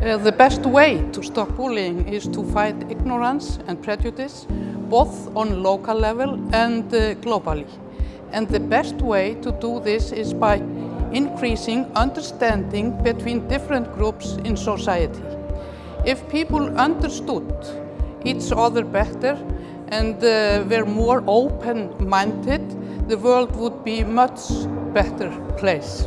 Uh, the best way to stop bullying is to fight ignorance and prejudice, both on local level and uh, globally. And the best way to do this is by increasing understanding between different groups in society. If people understood each other better and uh, were more open-minded, the world would be much better place.